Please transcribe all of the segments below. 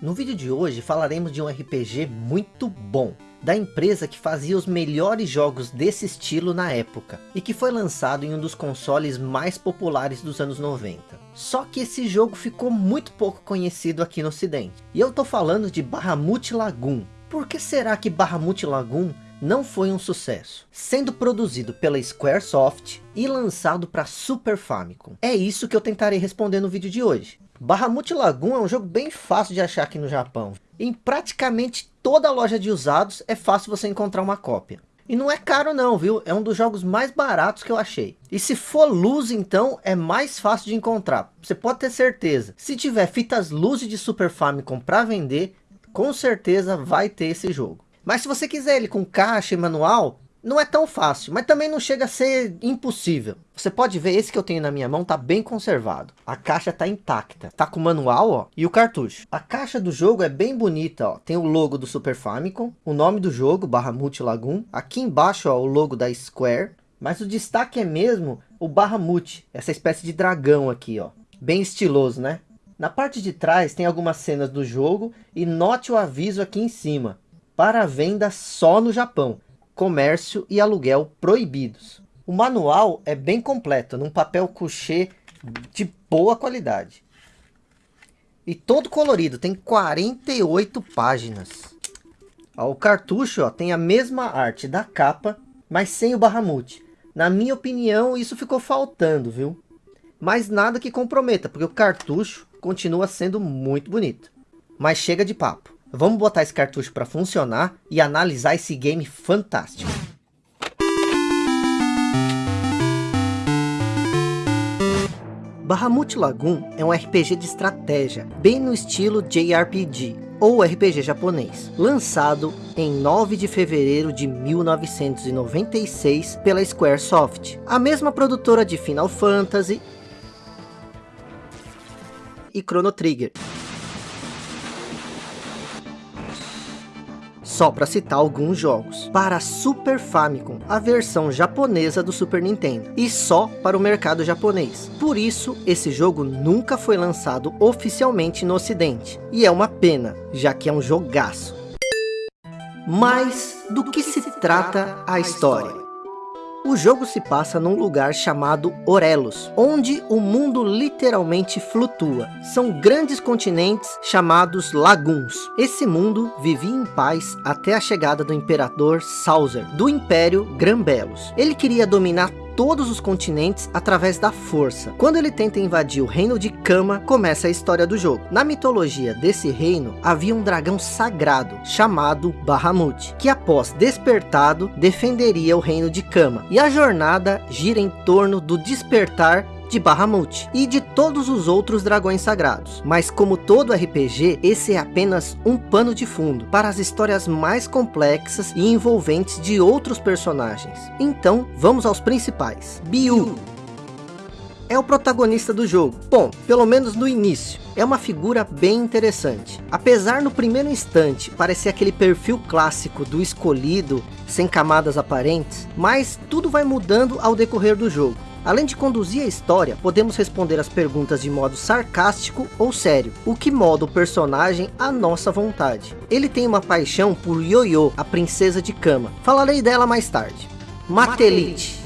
No vídeo de hoje falaremos de um RPG muito bom, da empresa que fazia os melhores jogos desse estilo na época, e que foi lançado em um dos consoles mais populares dos anos 90. Só que esse jogo ficou muito pouco conhecido aqui no ocidente, e eu tô falando de Bahamut Lagoon. Por que será que Bahamut Lagoon não foi um sucesso, sendo produzido pela Squaresoft e lançado para Super Famicom? É isso que eu tentarei responder no vídeo de hoje. Bahamut Lagoon é um jogo bem fácil de achar aqui no Japão. Em praticamente toda loja de usados é fácil você encontrar uma cópia. E não é caro não, viu? É um dos jogos mais baratos que eu achei. E se for luz, então, é mais fácil de encontrar. Você pode ter certeza. Se tiver fitas luz de Super Famicom para vender, com certeza vai ter esse jogo. Mas se você quiser ele com caixa e manual, não é tão fácil, mas também não chega a ser impossível. Você pode ver, esse que eu tenho na minha mão tá bem conservado. A caixa tá intacta. Tá com o manual, ó, e o cartucho. A caixa do jogo é bem bonita, ó. Tem o logo do Super Famicom, o nome do jogo, barra Lagoon. Aqui embaixo, ó, o logo da Square. Mas o destaque é mesmo o Bahamut, essa espécie de dragão aqui, ó. Bem estiloso, né? Na parte de trás tem algumas cenas do jogo e note o aviso aqui em cima. Para venda só no Japão comércio e aluguel proibidos. O manual é bem completo, num papel couché de boa qualidade. E todo colorido, tem 48 páginas. O cartucho ó, tem a mesma arte da capa, mas sem o Bahamut. Na minha opinião, isso ficou faltando, viu? Mas nada que comprometa, porque o cartucho continua sendo muito bonito. Mas chega de papo. Vamos botar esse cartucho para funcionar e analisar esse game fantástico. Bahamut Lagoon é um RPG de estratégia, bem no estilo JRPG, ou RPG japonês, lançado em 9 de fevereiro de 1996 pela Squaresoft, a mesma produtora de Final Fantasy e Chrono Trigger. Só para citar alguns jogos. Para Super Famicom, a versão japonesa do Super Nintendo, e só para o mercado japonês. Por isso, esse jogo nunca foi lançado oficialmente no ocidente, e é uma pena, já que é um jogaço. Mas do que se trata a história? O jogo se passa num lugar chamado Orelos, onde o mundo literalmente flutua. São grandes continentes chamados laguns. Esse mundo vivia em paz até a chegada do imperador Sauser, do Império Grambelos. Ele queria dominar todos os continentes através da força. Quando ele tenta invadir o reino de Kama, começa a história do jogo. Na mitologia desse reino, havia um dragão sagrado, chamado Bahamut, que após despertado, defenderia o reino de Kama. E a jornada gira em torno do despertar de Bahamut e de todos os outros dragões sagrados. Mas como todo RPG, esse é apenas um pano de fundo para as histórias mais complexas e envolventes de outros personagens. Então, vamos aos principais. Biu é o protagonista do jogo. Bom, pelo menos no início. É uma figura bem interessante. Apesar no primeiro instante parecer aquele perfil clássico do escolhido, sem camadas aparentes, mas tudo vai mudando ao decorrer do jogo. Além de conduzir a história, podemos responder as perguntas de modo sarcástico ou sério, o que molda o personagem à nossa vontade. Ele tem uma paixão por Yoyo, a princesa de Kama. Falarei dela mais tarde. Matelite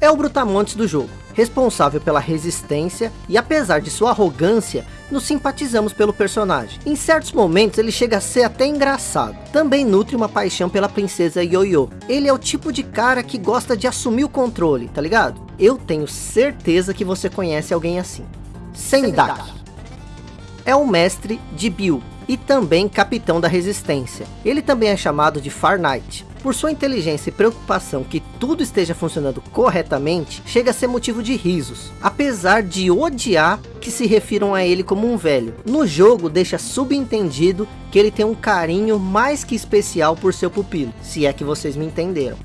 é o brutamontes do jogo, responsável pela resistência e apesar de sua arrogância, nos simpatizamos pelo personagem. Em certos momentos ele chega a ser até engraçado. Também nutre uma paixão pela princesa Yoyo. Ele é o tipo de cara que gosta de assumir o controle, tá ligado? Eu tenho certeza que você conhece alguém assim. Sendaki. É o mestre de Bill e também capitão da resistência. Ele também é chamado de Far Knight. Por sua inteligência e preocupação que tudo esteja funcionando corretamente, chega a ser motivo de risos, apesar de odiar que se refiram a ele como um velho. No jogo deixa subentendido que ele tem um carinho mais que especial por seu pupilo, se é que vocês me entenderam.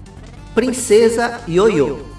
Princesa Yoyo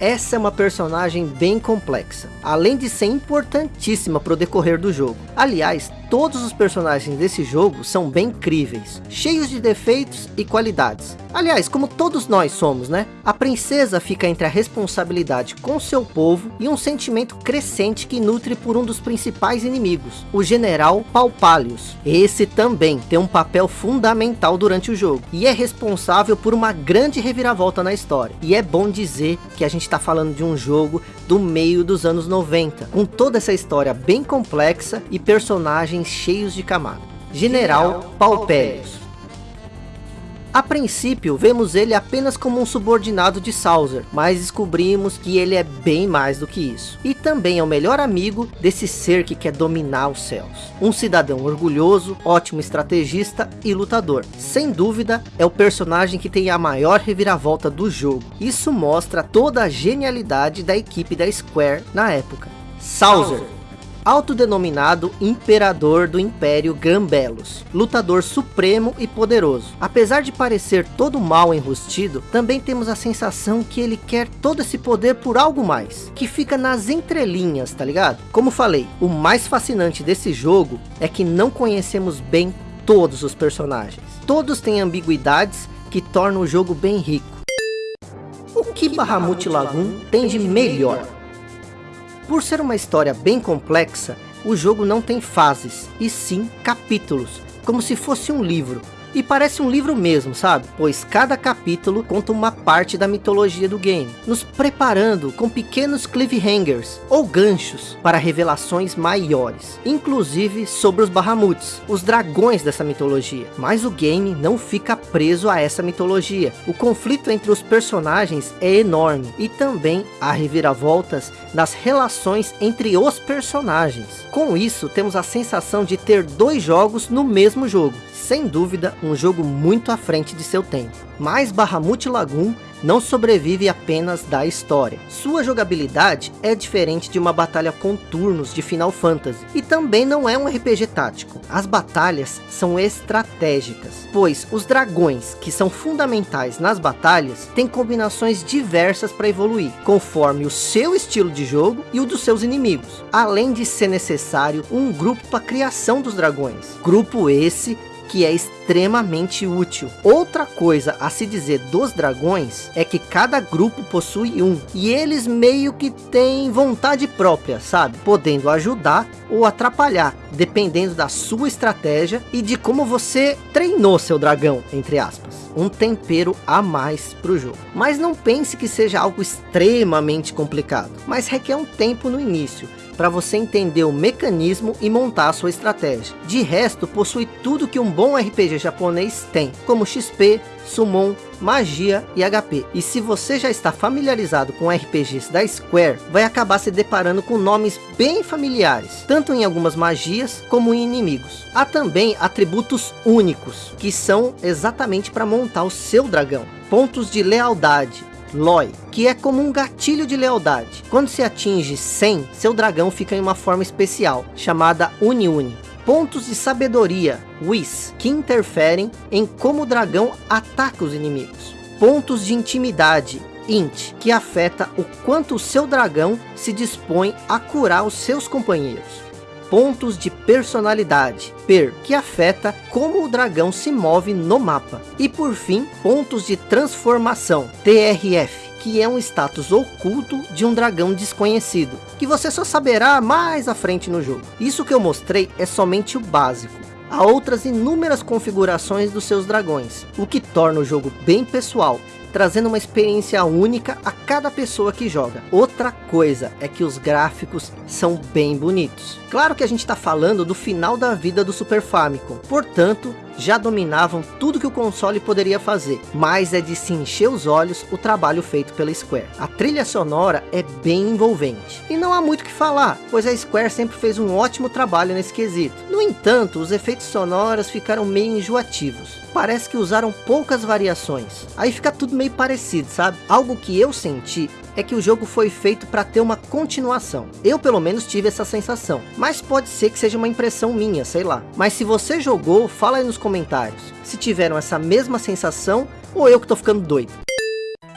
essa é uma personagem bem complexa, além de ser importantíssima para o decorrer do jogo. Aliás, todos os personagens desse jogo são bem críveis, cheios de defeitos e qualidades, Aliás, como todos nós somos, né? A princesa fica entre a responsabilidade com seu povo e um sentimento crescente que nutre por um dos principais inimigos, o general Paupalius. Esse também tem um papel fundamental durante o jogo e é responsável por uma grande reviravolta na história. E é bom dizer que a gente está falando de um jogo do meio dos anos 90, com toda essa história bem complexa e personagens cheios de camada. General Paupelius a princípio, vemos ele apenas como um subordinado de Sauser, mas descobrimos que ele é bem mais do que isso. E também é o melhor amigo desse ser que quer dominar os céus. Um cidadão orgulhoso, ótimo estrategista e lutador. Sem dúvida, é o personagem que tem a maior reviravolta do jogo. Isso mostra toda a genialidade da equipe da Square na época. Sauser autodenominado Imperador do Império Gambelos, lutador supremo e poderoso. Apesar de parecer todo mal enrustido, também temos a sensação que ele quer todo esse poder por algo mais, que fica nas entrelinhas, tá ligado? Como falei, o mais fascinante desse jogo é que não conhecemos bem todos os personagens. Todos têm ambiguidades que tornam o jogo bem rico. O que Bahamut Lagoon tem de melhor? Por ser uma história bem complexa, o jogo não tem fases, e sim capítulos, como se fosse um livro, e parece um livro mesmo, sabe? Pois cada capítulo conta uma parte da mitologia do game, nos preparando com pequenos cliffhangers ou ganchos para revelações maiores, inclusive sobre os Bahamuts, os dragões dessa mitologia. Mas o game não fica preso a essa mitologia. O conflito entre os personagens é enorme e também há reviravoltas nas relações entre os personagens. Com isso, temos a sensação de ter dois jogos no mesmo jogo, sem dúvida um jogo muito à frente de seu tempo. Mas Bahamut Lagoon não sobrevive apenas da história. Sua jogabilidade é diferente de uma batalha com turnos de Final Fantasy, e também não é um RPG tático. As batalhas são estratégicas, pois os dragões, que são fundamentais nas batalhas, têm combinações diversas para evoluir, conforme o seu estilo de jogo e o dos seus inimigos, além de ser necessário um grupo para a criação dos dragões. Grupo esse que é extremamente útil. Outra coisa a se dizer dos dragões é que cada grupo possui um, e eles meio que têm vontade própria, sabe? Podendo ajudar ou atrapalhar, dependendo da sua estratégia e de como você treinou seu dragão, entre aspas. Um tempero a mais para o jogo. Mas não pense que seja algo extremamente complicado, mas requer um tempo no início, para você entender o mecanismo e montar a sua estratégia. De resto, possui tudo que um bom RPG japonês tem, como XP, Summon, magia e HP. E se você já está familiarizado com RPGs da Square, vai acabar se deparando com nomes bem familiares, tanto em algumas magias como em inimigos. Há também atributos únicos, que são exatamente para montar o seu dragão. Pontos de lealdade, Loi, que é como um gatilho de lealdade. Quando se atinge 100, seu dragão fica em uma forma especial, chamada Uni-Uni. Pontos de sabedoria, Whis, que interferem em como o dragão ataca os inimigos. Pontos de intimidade, Int, que afeta o quanto o seu dragão se dispõe a curar os seus companheiros pontos de personalidade, Per, que afeta como o dragão se move no mapa. E por fim, pontos de transformação, TRF, que é um status oculto de um dragão desconhecido, que você só saberá mais à frente no jogo. Isso que eu mostrei é somente o básico. Há outras inúmeras configurações dos seus dragões, o que torna o jogo bem pessoal trazendo uma experiência única a cada pessoa que joga. Outra coisa é que os gráficos são bem bonitos. Claro que a gente está falando do final da vida do Super Famicom, portanto, já dominavam tudo que o console poderia fazer, mas é de se encher os olhos o trabalho feito pela Square. A trilha sonora é bem envolvente, e não há muito o que falar, pois a Square sempre fez um ótimo trabalho nesse quesito. No entanto, os efeitos sonoros ficaram meio enjoativos, parece que usaram poucas variações, aí fica tudo meio parecido, sabe? Algo que eu senti é que o jogo foi feito para ter uma continuação. Eu pelo menos tive essa sensação, mas pode ser que seja uma impressão minha, sei lá. Mas se você jogou, fala aí nos comentários, se tiveram essa mesma sensação ou eu que tô ficando doido.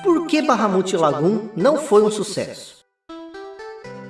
Por que Bahamut Lagoon não foi um sucesso?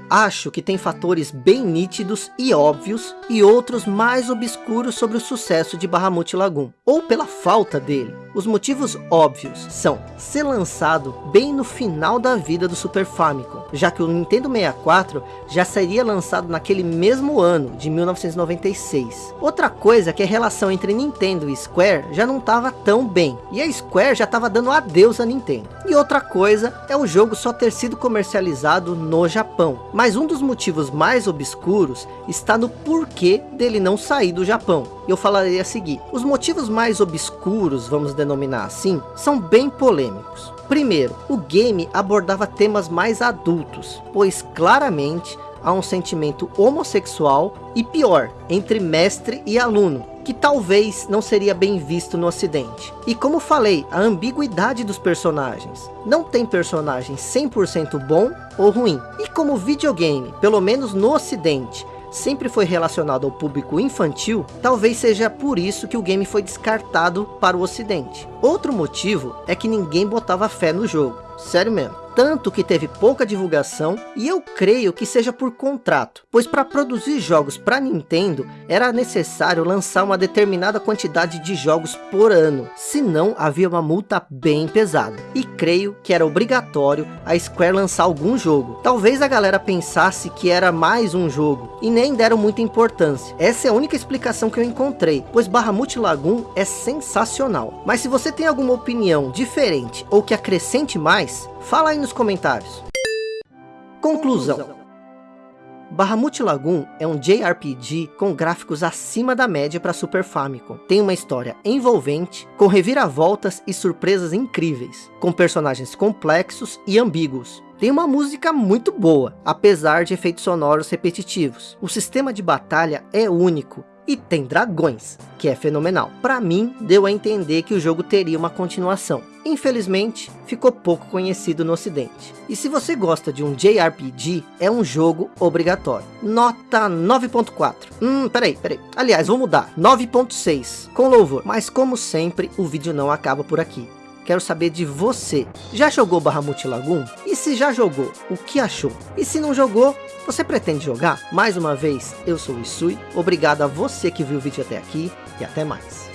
Acho que tem fatores bem nítidos e óbvios e outros mais obscuros sobre o sucesso de Bahamut Lagoon, ou pela falta dele. Os motivos óbvios são ser lançado bem no final da vida do Super Famicom, já que o Nintendo 64 já seria lançado naquele mesmo ano, de 1996. Outra coisa é que a relação entre Nintendo e Square já não estava tão bem, e a Square já estava dando adeus a Nintendo. E outra coisa é o jogo só ter sido comercializado no Japão, mas um dos motivos mais obscuros está no porquê dele não sair do Japão. Eu falarei a seguir. Os motivos mais obscuros, vamos denominar assim, são bem polêmicos. Primeiro, o game abordava temas mais adultos, pois claramente há um sentimento homossexual e pior, entre mestre e aluno, que talvez não seria bem visto no ocidente. E como falei, a ambiguidade dos personagens. Não tem personagem 100% bom ou ruim. E como videogame, pelo menos no ocidente, sempre foi relacionado ao público infantil, talvez seja por isso que o game foi descartado para o ocidente. Outro motivo é que ninguém botava fé no jogo, sério mesmo tanto que teve pouca divulgação e eu creio que seja por contrato, pois para produzir jogos para Nintendo era necessário lançar uma determinada quantidade de jogos por ano, senão havia uma multa bem pesada. E creio que era obrigatório a Square lançar algum jogo. Talvez a galera pensasse que era mais um jogo e nem deram muita importância. Essa é a única explicação que eu encontrei, pois Bahamut Lagoon é sensacional. Mas se você tem alguma opinião diferente ou que acrescente mais, Fala aí nos comentários. Conclusão. Bahamut Lagoon é um JRPG com gráficos acima da média para Super Famicom. Tem uma história envolvente, com reviravoltas e surpresas incríveis, com personagens complexos e ambíguos. Tem uma música muito boa, apesar de efeitos sonoros repetitivos. O sistema de batalha é único e tem dragões, que é fenomenal. Para mim, deu a entender que o jogo teria uma continuação. Infelizmente, ficou pouco conhecido no ocidente. E se você gosta de um JRPG, é um jogo obrigatório. Nota 9.4. Hum, peraí, peraí. Aliás, vou mudar. 9.6, com louvor. Mas como sempre, o vídeo não acaba por aqui. Quero saber de você. Já jogou Bahamut Lagoon? E se já jogou, o que achou? E se não jogou, você pretende jogar? Mais uma vez, eu sou o Isui. Obrigado a você que viu o vídeo até aqui e até mais.